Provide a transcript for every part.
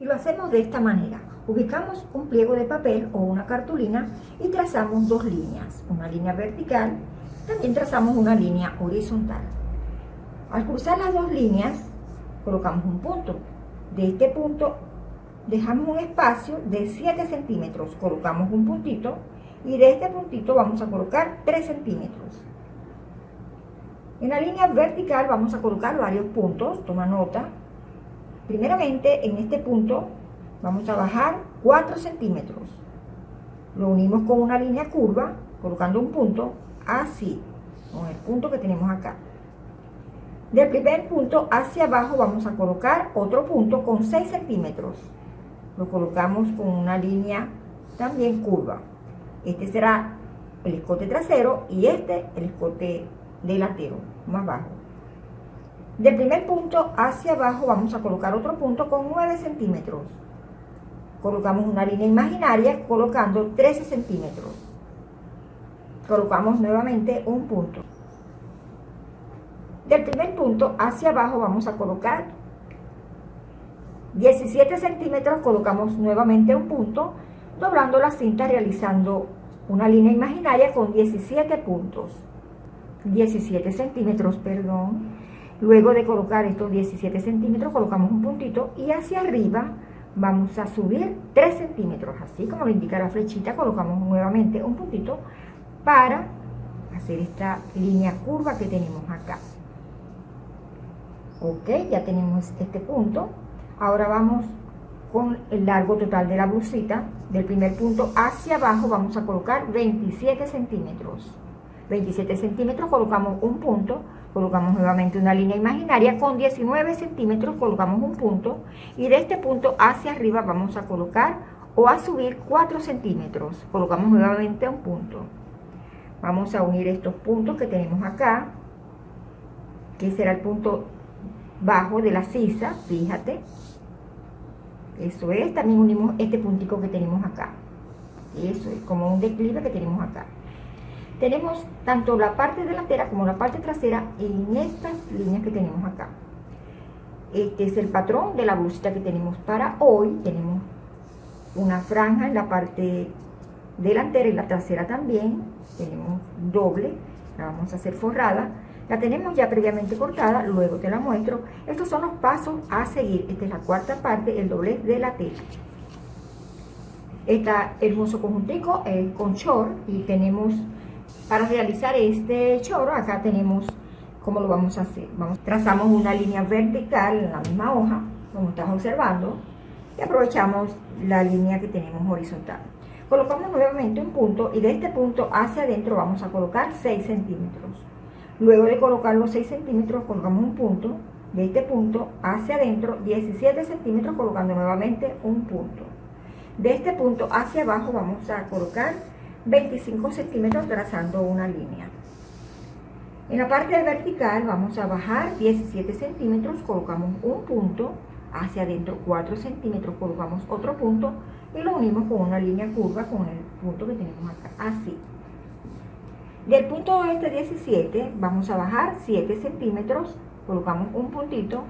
Y lo hacemos de esta manera. Ubicamos un pliego de papel o una cartulina y trazamos dos líneas, una línea vertical, también trazamos una línea horizontal. Al cruzar las dos líneas, colocamos un punto. De este punto dejamos un espacio de 7 centímetros, colocamos un puntito y de este puntito vamos a colocar 3 centímetros. En la línea vertical vamos a colocar varios puntos, toma nota. Primeramente en este punto vamos a bajar 4 centímetros. Lo unimos con una línea curva, colocando un punto así, con el punto que tenemos acá. Del primer punto hacia abajo vamos a colocar otro punto con 6 centímetros. Lo colocamos con una línea también curva. Este será el escote trasero y este el escote delantero, más bajo. Del primer punto hacia abajo vamos a colocar otro punto con 9 centímetros. Colocamos una línea imaginaria colocando 13 centímetros. Colocamos nuevamente un punto. Del primer punto hacia abajo vamos a colocar 17 centímetros, colocamos nuevamente un punto, doblando la cinta realizando una línea imaginaria con 17 puntos. 17 centímetros, perdón. Luego de colocar estos 17 centímetros, colocamos un puntito y hacia arriba vamos a subir 3 centímetros. Así como lo indica la flechita, colocamos nuevamente un puntito para hacer esta línea curva que tenemos acá. Ok, ya tenemos este punto. Ahora vamos con el largo total de la blusita. Del primer punto hacia abajo vamos a colocar 27 centímetros. 27 centímetros colocamos un punto, colocamos nuevamente una línea imaginaria con 19 centímetros colocamos un punto y de este punto hacia arriba vamos a colocar o a subir 4 centímetros. Colocamos nuevamente un punto. Vamos a unir estos puntos que tenemos acá que será el punto bajo de la sisa fíjate. Eso es, también unimos este puntico que tenemos acá. Eso es como un declive que tenemos acá tenemos tanto la parte delantera como la parte trasera en estas líneas que tenemos acá. Este es el patrón de la blusita que tenemos para hoy. Tenemos una franja en la parte delantera y la trasera también. Tenemos doble, la vamos a hacer forrada. La tenemos ya previamente cortada, luego te la muestro. Estos son los pasos a seguir. Esta es la cuarta parte, el doblez de la tela. Está hermoso conjuntico es con short y tenemos para realizar este choro, acá tenemos cómo lo vamos a hacer. Vamos, trazamos una línea vertical en la misma hoja, como estás observando, y aprovechamos la línea que tenemos horizontal. Colocamos nuevamente un punto y de este punto hacia adentro vamos a colocar 6 centímetros. Luego de colocar los 6 centímetros colocamos un punto, de este punto hacia adentro 17 centímetros colocando nuevamente un punto. De este punto hacia abajo vamos a colocar 25 centímetros trazando una línea. En la parte vertical vamos a bajar 17 centímetros, colocamos un punto, hacia adentro 4 centímetros, colocamos otro punto y lo unimos con una línea curva con el punto que tenemos acá, así. Del punto este 17 vamos a bajar 7 centímetros, colocamos un puntito,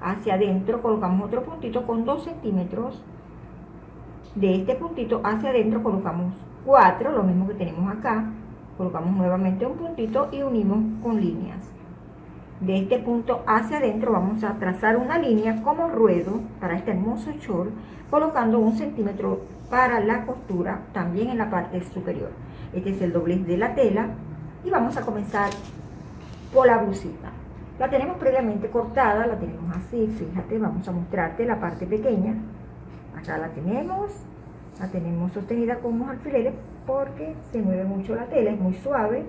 hacia adentro colocamos otro puntito con 2 centímetros, de este puntito hacia adentro colocamos 4, lo mismo que tenemos acá, colocamos nuevamente un puntito y unimos con líneas. De este punto hacia adentro vamos a trazar una línea como ruedo para este hermoso short, colocando un centímetro para la costura también en la parte superior. Este es el doblez de la tela y vamos a comenzar por la blusita. La tenemos previamente cortada, la tenemos así, fíjate, vamos a mostrarte la parte pequeña. Acá la tenemos, la tenemos sostenida con unos alfileres porque se mueve mucho la tela, es muy suave,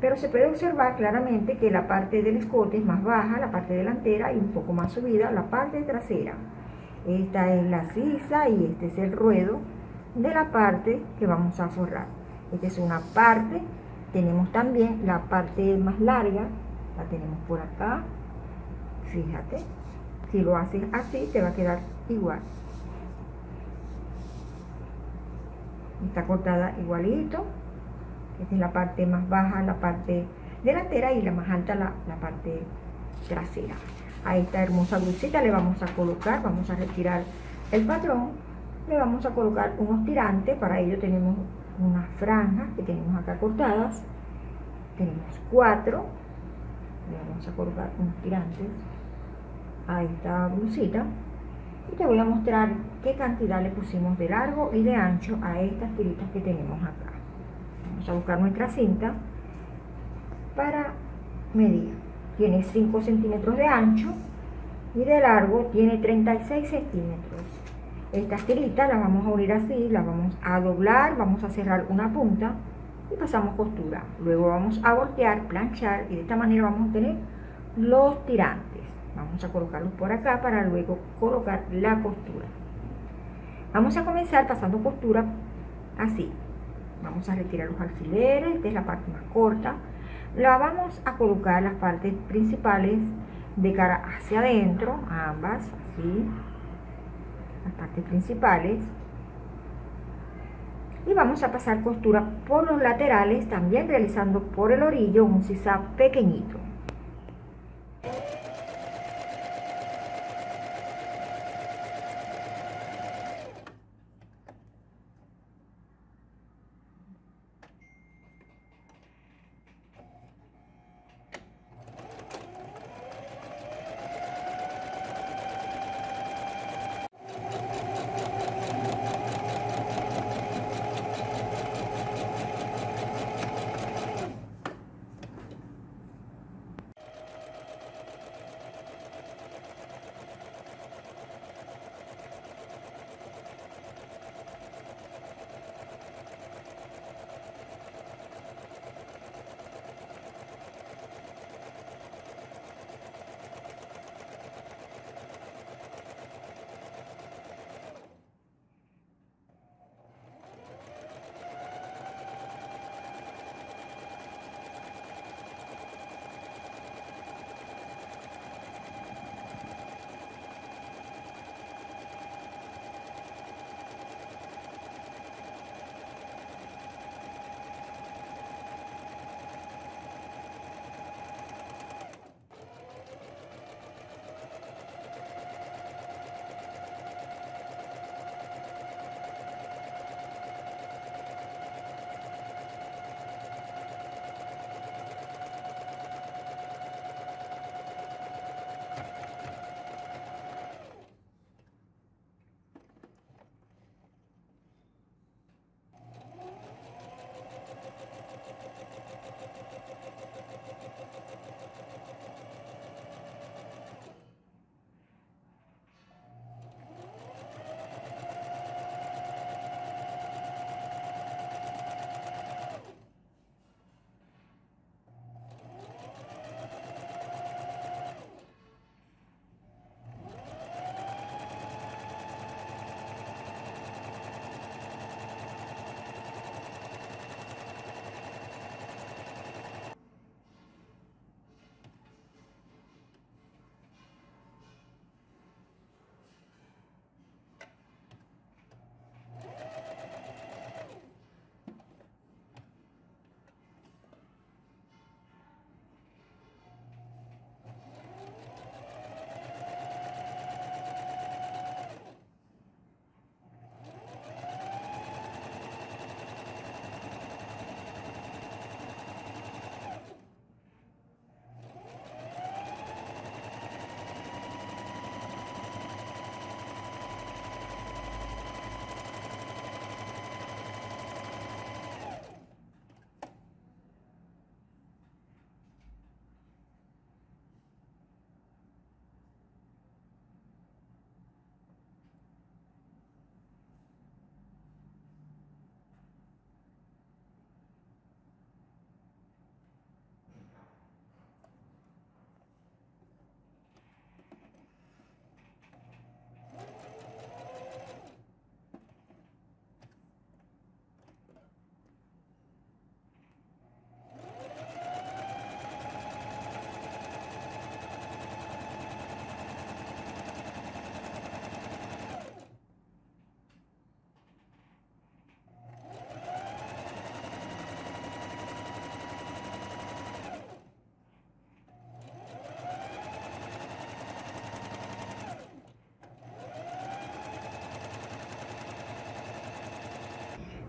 pero se puede observar claramente que la parte del escote es más baja, la parte delantera y un poco más subida, la parte trasera. Esta es la sisa y este es el ruedo de la parte que vamos a forrar. Esta es una parte, tenemos también la parte más larga, la tenemos por acá, fíjate, si lo haces así te va a quedar igual. Está cortada igualito. Es la parte más baja la parte delantera y la más alta la, la parte trasera. A esta hermosa blusita le vamos a colocar, vamos a retirar el patrón, le vamos a colocar unos tirantes, para ello tenemos unas franjas que tenemos acá cortadas, tenemos cuatro, le vamos a colocar unos tirantes a esta blusita y te voy a mostrar qué cantidad le pusimos de largo y de ancho a estas tiritas que tenemos acá. Vamos a buscar nuestra cinta para medir tiene 5 centímetros de ancho y de largo tiene 36 centímetros. Estas tiritas las vamos a unir así, las vamos a doblar, vamos a cerrar una punta y pasamos costura. Luego vamos a voltear, planchar y de esta manera vamos a tener los tirantes. Vamos a colocarlos por acá para luego colocar la costura. Vamos a comenzar pasando costura así. Vamos a retirar los alfileres, esta es la parte más corta la vamos a colocar las partes principales de cara hacia adentro, ambas, así, las partes principales. Y vamos a pasar costura por los laterales, también realizando por el orillo un sisal pequeñito.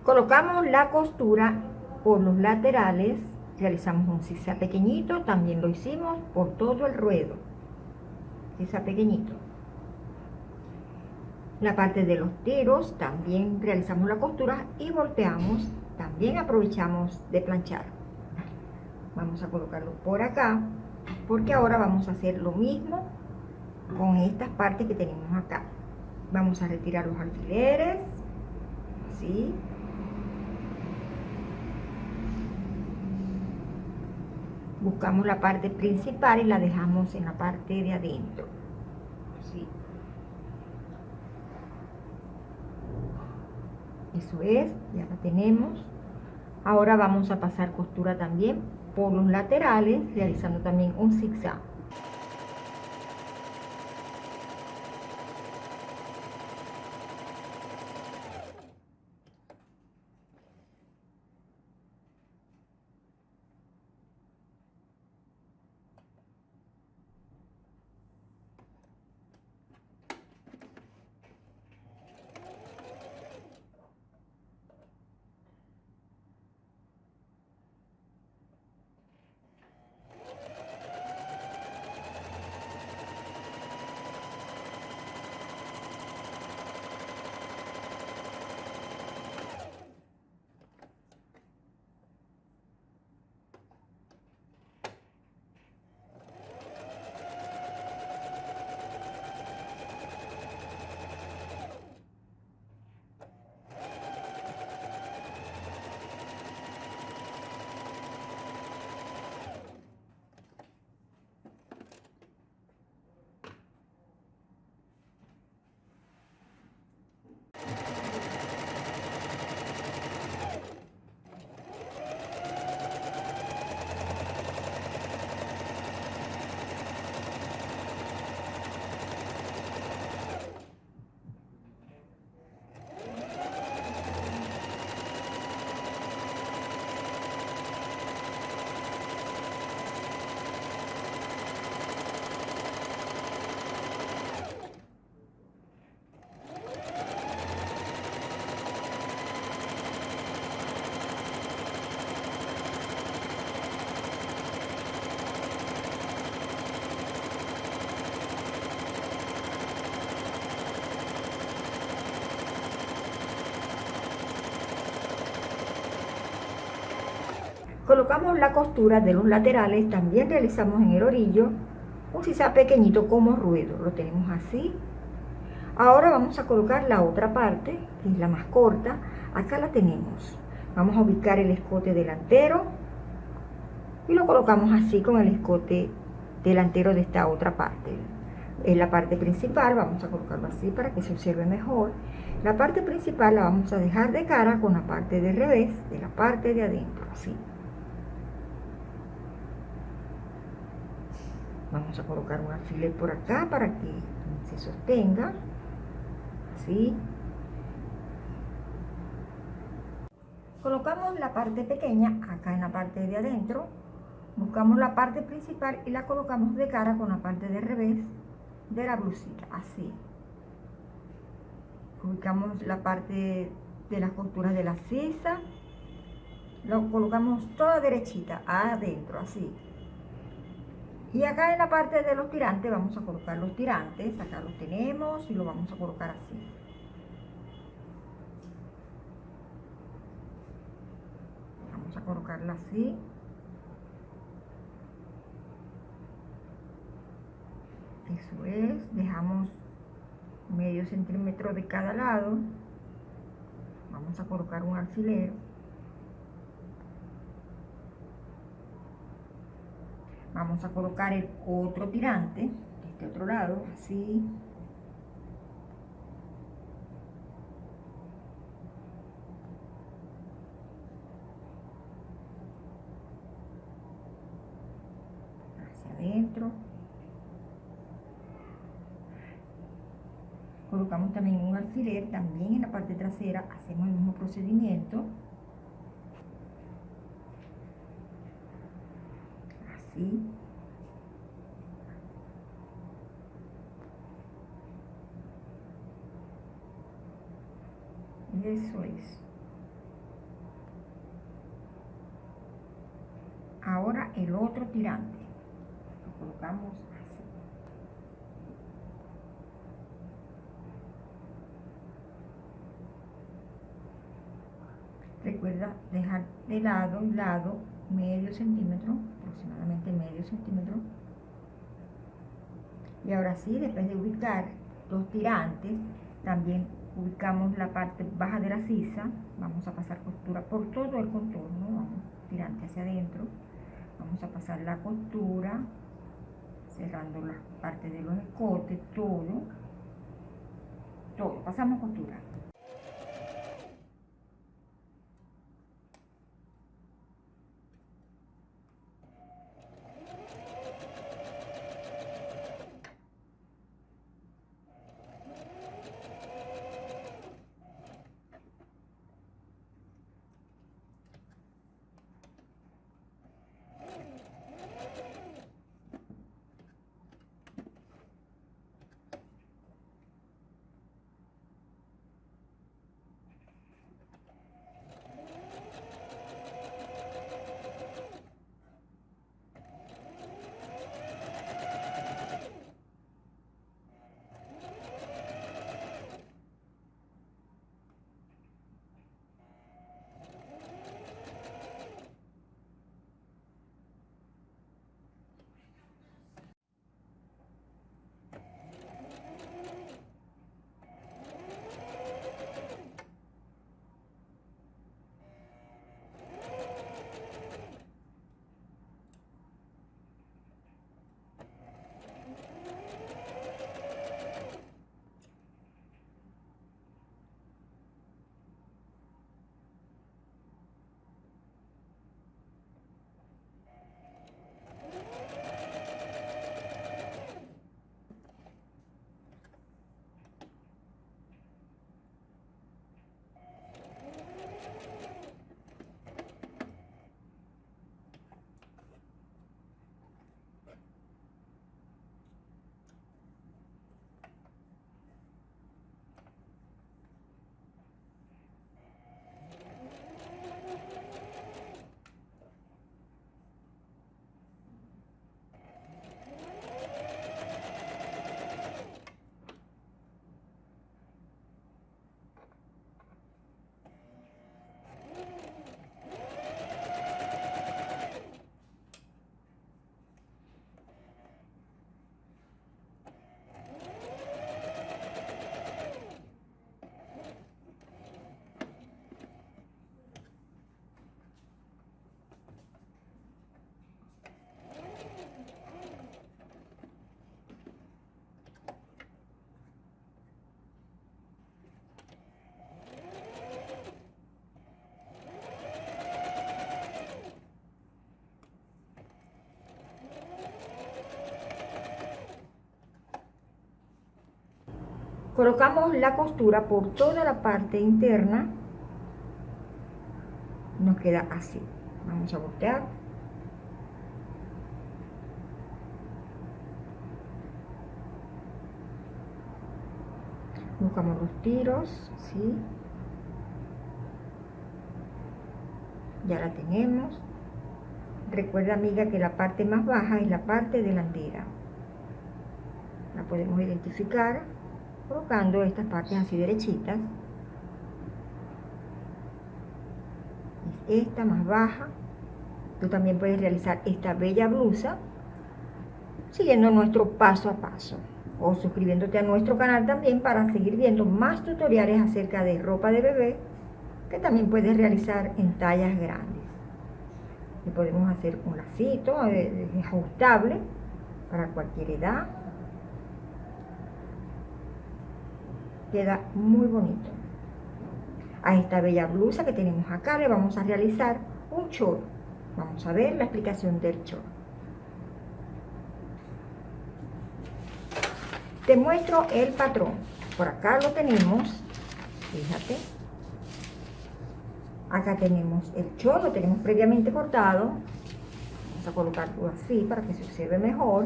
Colocamos la costura por los laterales, realizamos un zigzag pequeñito, también lo hicimos por todo el ruedo, zigzag pequeñito. La parte de los tiros también realizamos la costura y volteamos, también aprovechamos de planchar. Vamos a colocarlo por acá, porque ahora vamos a hacer lo mismo con estas partes que tenemos acá. Vamos a retirar los alfileres, así, buscamos la parte principal y la dejamos en la parte de adentro. Eso es, ya la tenemos. Ahora vamos a pasar costura también por los laterales, realizando también un zigzag. Colocamos la costura de los laterales, también realizamos en el orillo un sisa pequeñito como ruedo, lo tenemos así. Ahora vamos a colocar la otra parte, que es la más corta, acá la tenemos. Vamos a ubicar el escote delantero y lo colocamos así con el escote delantero de esta otra parte. En la parte principal vamos a colocarlo así para que se observe mejor. La parte principal la vamos a dejar de cara con la parte de revés de la parte de adentro, así. Vamos a colocar un alfiler por acá para que se sostenga. Así. Colocamos la parte pequeña acá en la parte de adentro. Buscamos la parte principal y la colocamos de cara con la parte de revés de la blusita. Así. Ubicamos la parte de las costuras de la sisa. Lo colocamos toda derechita adentro, así. Y acá en la parte de los tirantes vamos a colocar los tirantes, acá los tenemos y lo vamos a colocar así. Vamos a colocarla así. Eso es, dejamos medio centímetro de cada lado. Vamos a colocar un alfiler. Vamos a colocar el otro tirante de este otro lado así. Hacia adentro. Colocamos también un alfiler también en la parte trasera hacemos el mismo procedimiento Y eso es. Ahora el otro tirante. Lo colocamos así. Recuerda dejar de lado un lado medio centímetro aproximadamente medio centímetro. Y ahora sí, después de ubicar los tirantes, también ubicamos la parte baja de la sisa, vamos a pasar costura por todo el contorno, tirante hacia adentro, vamos a pasar la costura, cerrando la parte de los escotes, todo, todo, pasamos costura. Colocamos la costura por toda la parte interna. Nos queda así. Vamos a voltear. Buscamos los tiros ¿sí? ya la tenemos. Recuerda amiga que la parte más baja es la parte delantera. La podemos identificar colocando estas partes así derechitas. Esta más baja. Tú también puedes realizar esta bella blusa siguiendo nuestro paso a paso o suscribiéndote a nuestro canal también para seguir viendo más tutoriales acerca de ropa de bebé que también puedes realizar en tallas grandes. Y podemos hacer un lacito eh, ajustable para cualquier edad queda muy bonito. A esta bella blusa que tenemos acá le vamos a realizar un chorro. Vamos a ver la explicación del chorro. Te muestro el patrón. Por acá lo tenemos, fíjate. Acá tenemos el chorro, lo tenemos previamente cortado. Vamos a colocarlo así para que se observe mejor.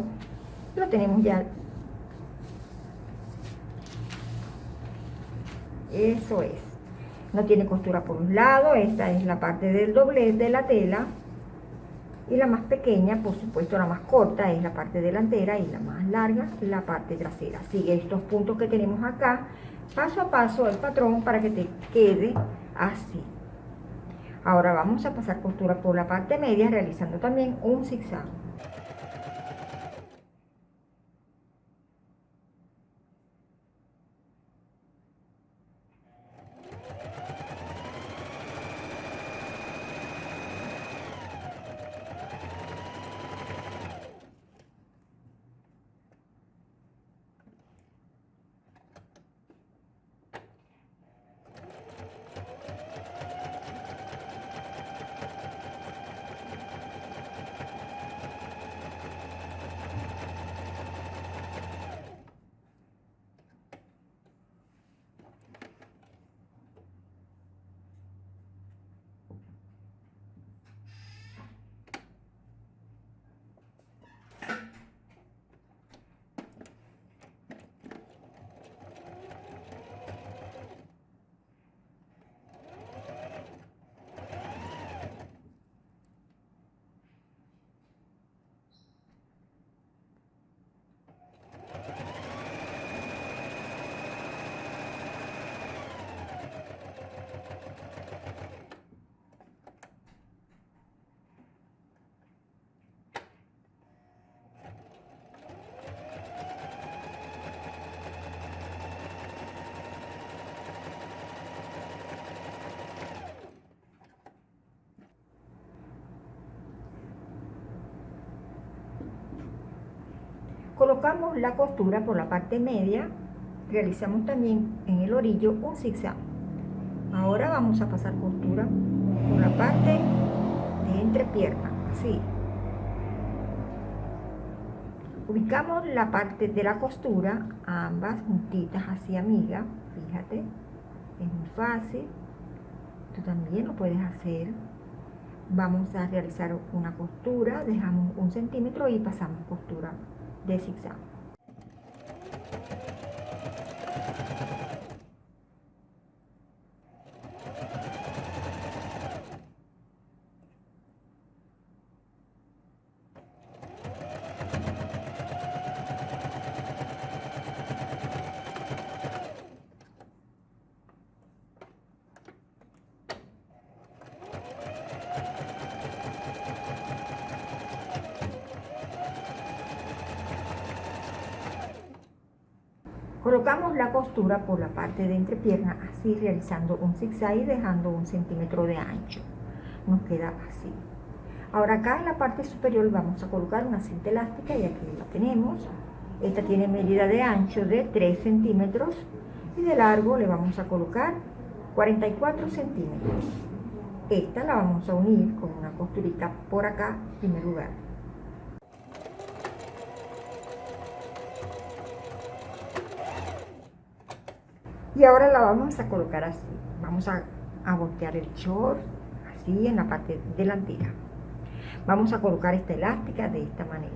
Lo tenemos ya eso es no tiene costura por un lado esta es la parte del doblez de la tela y la más pequeña, por supuesto la más corta es la parte delantera y la más larga la parte trasera. Sigue estos puntos que tenemos acá, paso a paso el patrón para que te quede así. Ahora vamos a pasar costura por la parte media realizando también un zigzag. Colocamos la costura por la parte media realizamos también en el orillo un zigzag. Ahora vamos a pasar costura por la parte de entrepierna así ubicamos la parte de la costura ambas juntitas así amiga fíjate es muy fácil. Tú también lo puedes hacer. Vamos a realizar una costura dejamos un centímetro y pasamos costura de zigzag. Colocamos costura por la parte de entrepierna, así realizando un zigzag y dejando un centímetro de ancho. Nos queda así. Ahora acá en la parte superior vamos a colocar una cinta elástica y aquí la tenemos. Esta tiene medida de ancho de 3 centímetros y de largo le vamos a colocar 44 centímetros. Esta la vamos a unir con una costurita por acá en primer lugar. Y ahora la vamos a colocar así. Vamos a, voltear el short así en la parte delantera. Vamos a colocar esta elástica de esta manera.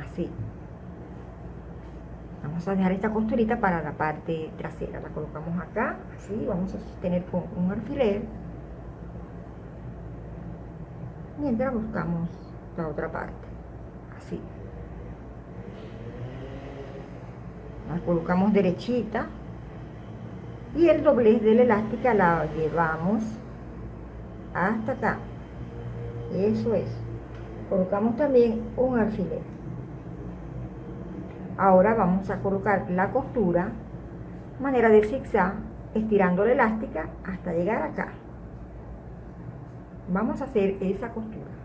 Así. Vamos a dejar esta costurita para la parte trasera. La colocamos acá así. Vamos a sostener con un alfiler. Mientras buscamos la otra parte así colocamos derechita y el doblez de la elástica la llevamos hasta acá. Eso es. Colocamos también un alfiler. Ahora vamos a colocar la costura manera de zigzag estirando la elástica hasta llegar acá. Vamos a hacer esa costura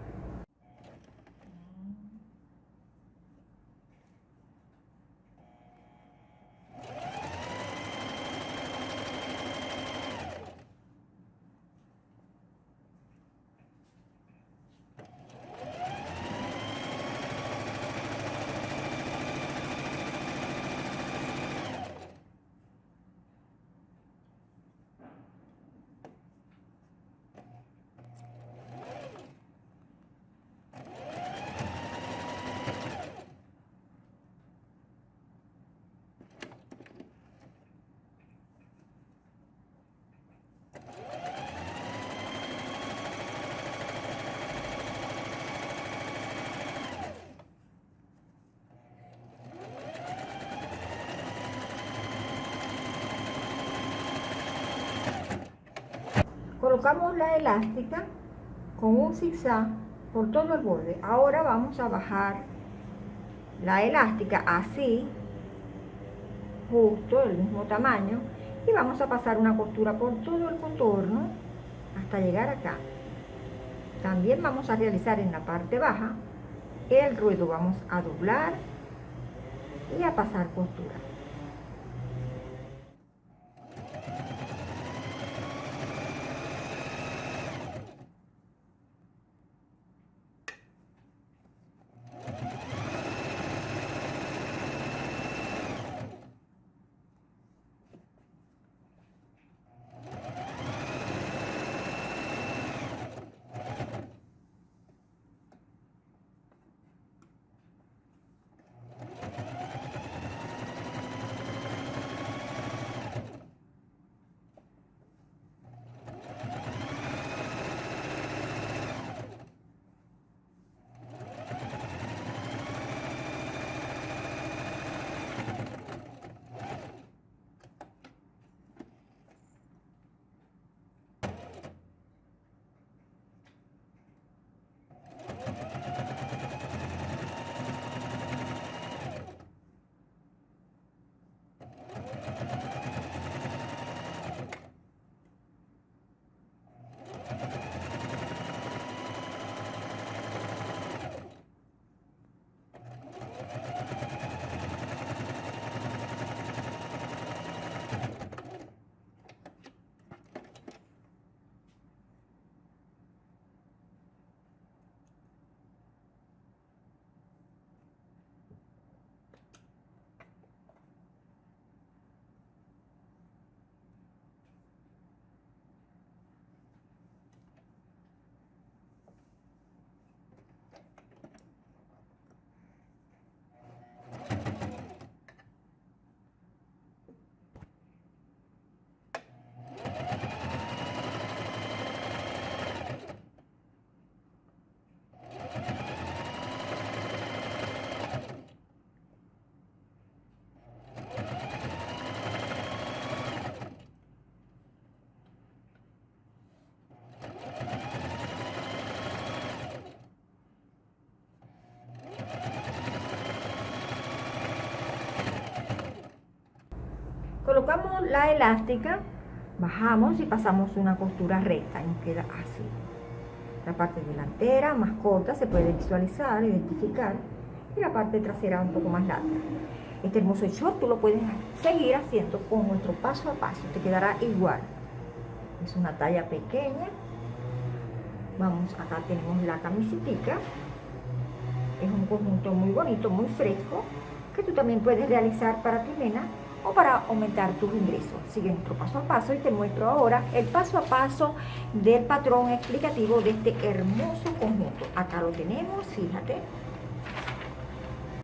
colocamos la elástica con un zigzag por todo el borde. Ahora vamos a bajar la elástica así, justo del mismo tamaño, y vamos a pasar una costura por todo el contorno hasta llegar acá. También vamos a realizar en la parte baja el ruedo, vamos a doblar y a pasar costura. Colocamos la elástica, bajamos y pasamos una costura recta nos queda así. La parte delantera más corta se puede visualizar, identificar y la parte trasera un poco más larga. Este hermoso short tú lo puedes seguir haciendo con nuestro paso a paso, te quedará igual. Es una talla pequeña. Vamos, acá tenemos la camiseta. Es un conjunto muy bonito, muy fresco, que tú también puedes realizar para tu nena o para aumentar tus ingresos. Sigue nuestro paso a paso y te muestro ahora el paso a paso del patrón explicativo de este hermoso conjunto. Acá lo tenemos, fíjate,